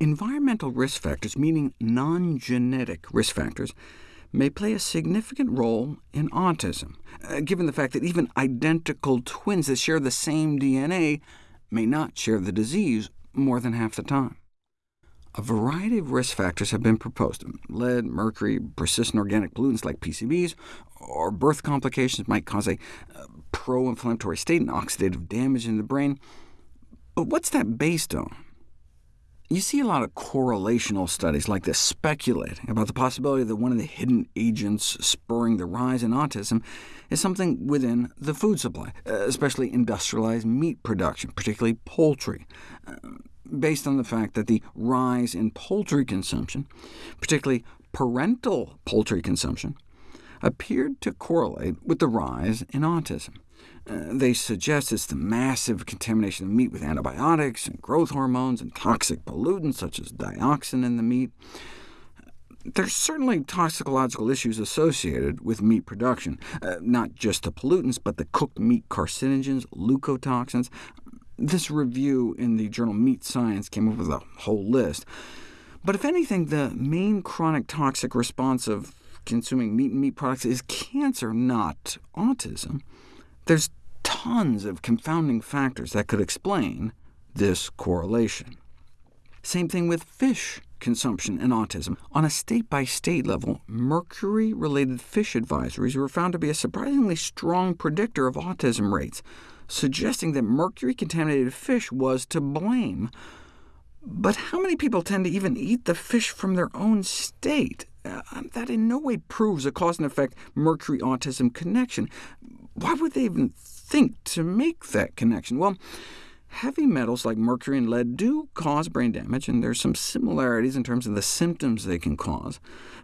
Environmental risk factors, meaning non-genetic risk factors, may play a significant role in autism, uh, given the fact that even identical twins that share the same DNA may not share the disease more than half the time. A variety of risk factors have been proposed. Lead, mercury, persistent organic pollutants like PCBs, or birth complications might cause a uh, pro-inflammatory state and oxidative damage in the brain. But what's that based on? You see a lot of correlational studies like this speculating about the possibility that one of the hidden agents spurring the rise in autism is something within the food supply, uh, especially industrialized meat production, particularly poultry, uh, based on the fact that the rise in poultry consumption, particularly parental poultry consumption, appeared to correlate with the rise in autism. Uh, they suggest it's the massive contamination of meat with antibiotics and growth hormones and toxic pollutants such as dioxin in the meat. There's certainly toxicological issues associated with meat production, uh, not just the pollutants, but the cooked meat carcinogens, leukotoxins. This review in the journal Meat Science came up with a whole list. But if anything, the main chronic toxic response of consuming meat and meat products is cancer, not autism. There's tons of confounding factors that could explain this correlation. Same thing with fish consumption and autism. On a state-by-state -state level, mercury-related fish advisories were found to be a surprisingly strong predictor of autism rates, suggesting that mercury-contaminated fish was to blame. But how many people tend to even eat the fish from their own state? Uh, that in no way proves a cause-and-effect mercury-autism connection. Why would they even think to make that connection? Well, heavy metals like mercury and lead do cause brain damage, and there's some similarities in terms of the symptoms they can cause,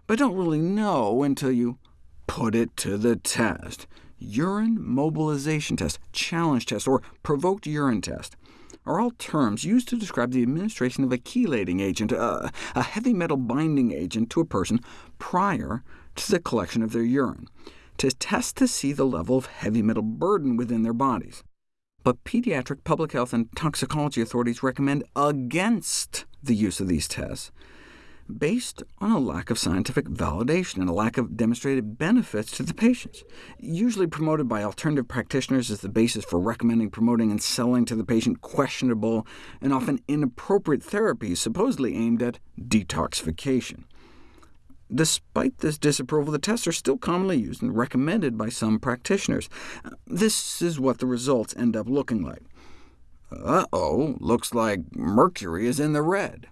but don't really know until you put it to the test. Urine mobilization test, challenge test, or provoked urine test are all terms used to describe the administration of a chelating agent, a heavy metal binding agent to a person prior to the collection of their urine to test to see the level of heavy metal burden within their bodies. But pediatric public health and toxicology authorities recommend against the use of these tests, based on a lack of scientific validation and a lack of demonstrated benefits to the patients, usually promoted by alternative practitioners as the basis for recommending, promoting, and selling to the patient questionable and often inappropriate therapies supposedly aimed at detoxification. Despite this disapproval, the tests are still commonly used and recommended by some practitioners. This is what the results end up looking like. Uh-oh, looks like mercury is in the red.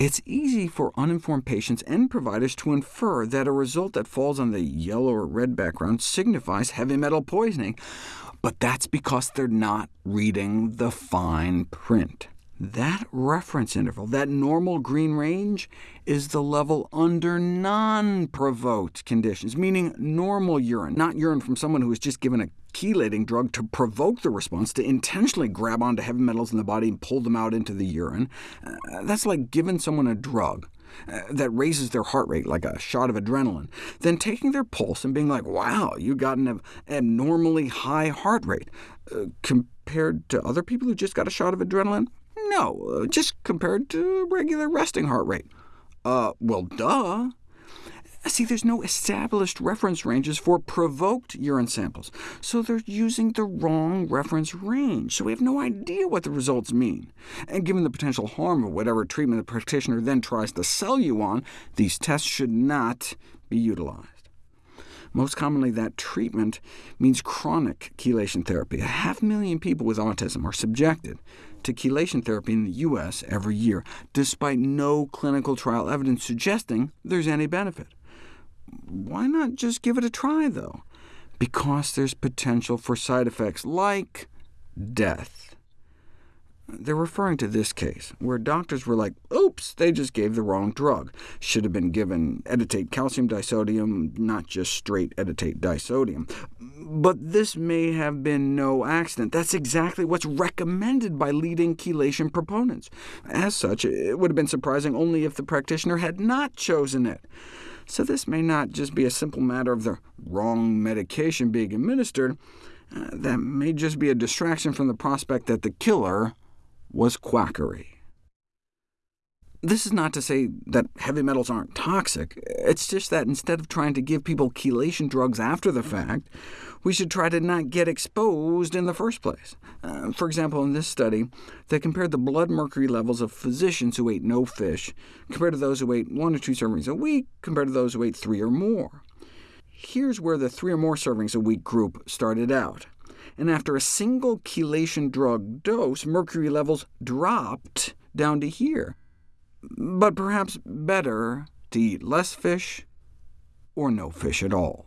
It's easy for uninformed patients and providers to infer that a result that falls on the yellow or red background signifies heavy metal poisoning, but that's because they're not reading the fine print. That reference interval, that normal green range, is the level under non-provoked conditions, meaning normal urine, not urine from someone who was just given a chelating drug to provoke the response, to intentionally grab onto heavy metals in the body and pull them out into the urine. Uh, that's like giving someone a drug uh, that raises their heart rate like a shot of adrenaline, then taking their pulse and being like, wow, you got an abnormally high heart rate, uh, compared to other people who just got a shot of adrenaline. No, uh, just compared to regular resting heart rate. Uh, well, duh. See, there's no established reference ranges for provoked urine samples, so they're using the wrong reference range, so we have no idea what the results mean. And given the potential harm of whatever treatment the practitioner then tries to sell you on, these tests should not be utilized. Most commonly, that treatment means chronic chelation therapy. A half million people with autism are subjected to chelation therapy in the U.S. every year, despite no clinical trial evidence suggesting there's any benefit. Why not just give it a try, though? Because there's potential for side effects like death. They're referring to this case, where doctors were like, oops, they just gave the wrong drug. Should have been given edetate calcium disodium, not just straight edetate disodium. But this may have been no accident. That's exactly what's recommended by leading chelation proponents. As such, it would have been surprising only if the practitioner had not chosen it. So this may not just be a simple matter of the wrong medication being administered, uh, that may just be a distraction from the prospect that the killer was quackery. This is not to say that heavy metals aren't toxic. It's just that instead of trying to give people chelation drugs after the fact, we should try to not get exposed in the first place. Uh, for example, in this study, they compared the blood mercury levels of physicians who ate no fish, compared to those who ate one or two servings a week, compared to those who ate three or more. Here's where the three or more servings a week group started out. And after a single chelation drug dose, mercury levels dropped down to here but perhaps better to eat less fish or no fish at all.